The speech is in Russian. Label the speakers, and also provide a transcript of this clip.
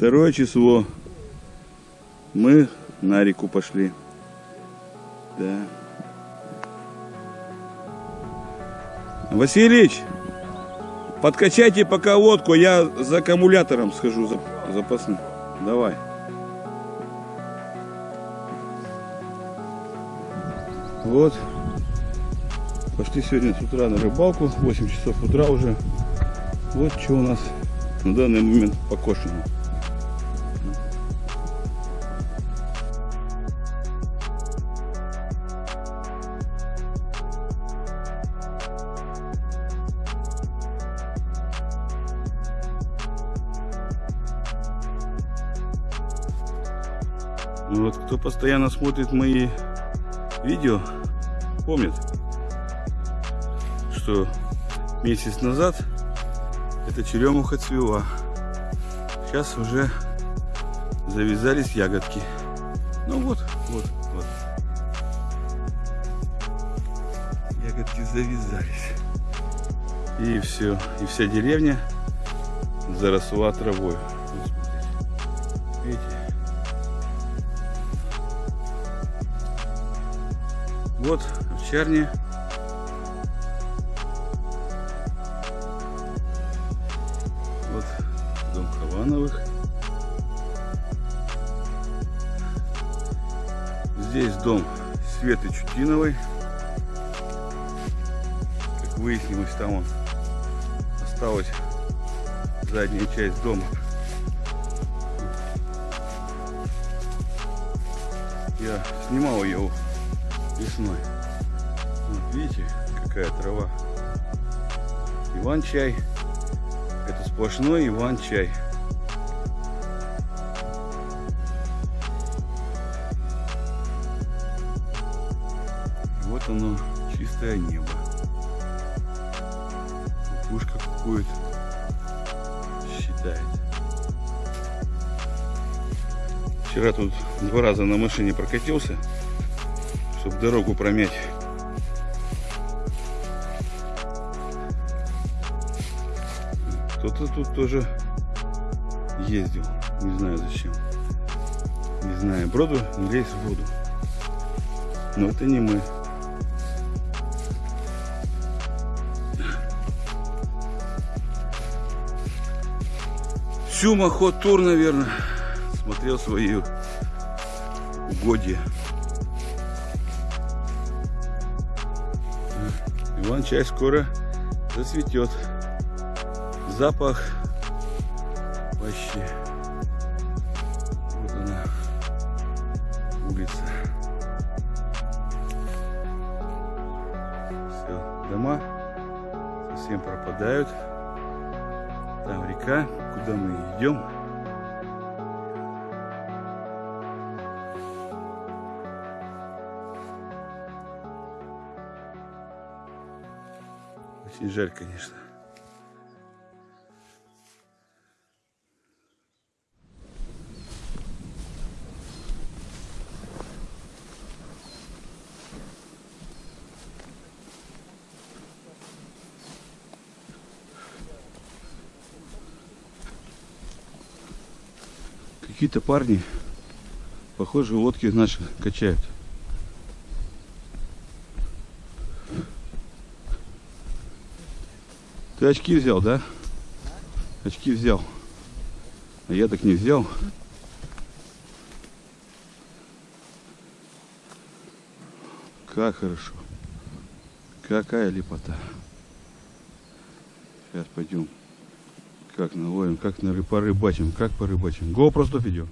Speaker 1: Второе число. Мы на реку пошли. Да. Василич, подкачайте пока лодку, я за аккумулятором схожу за, запасным. Давай. Вот. Пошли сегодня с утра на рыбалку. 8 часов утра уже. Вот что у нас на данный момент покошено. Вот кто постоянно смотрит мои видео, помнит, что месяц назад эта черемуха цвела. Сейчас уже завязались ягодки. Ну вот, вот, вот. Ягодки завязались. И все, и вся деревня заросла травой. Видите? Вот овчарня. Вот дом Хавановых. Здесь дом Светы Чутиновой. Как выяснилось, там он осталась задняя часть дома. Я снимал ее весной. Вот видите, какая трава. Иван-чай. Это сплошной Иван-чай. Вот оно, чистое небо. Кукушка кукует. Считает. Вчера тут два раза на машине прокатился чтобы дорогу промять. Кто-то тут тоже ездил. Не знаю зачем. Не знаю. Броду не лезь в воду. Но это не мы. Всю Махот-тур, наверное, смотрел свои угодья. Иван-чай скоро зацветет. Запах вообще. Вот она, улица. Все, дома совсем пропадают. Там река, куда мы идем. Очень жаль, конечно. Какие-то парни, похоже, лодки наши качают. Ты очки взял, да? Очки взял. А я так не взял. Как хорошо. Какая лепота. Сейчас пойдем. Как наловим, как на порыбачим, как порыбачим. Го просто идем.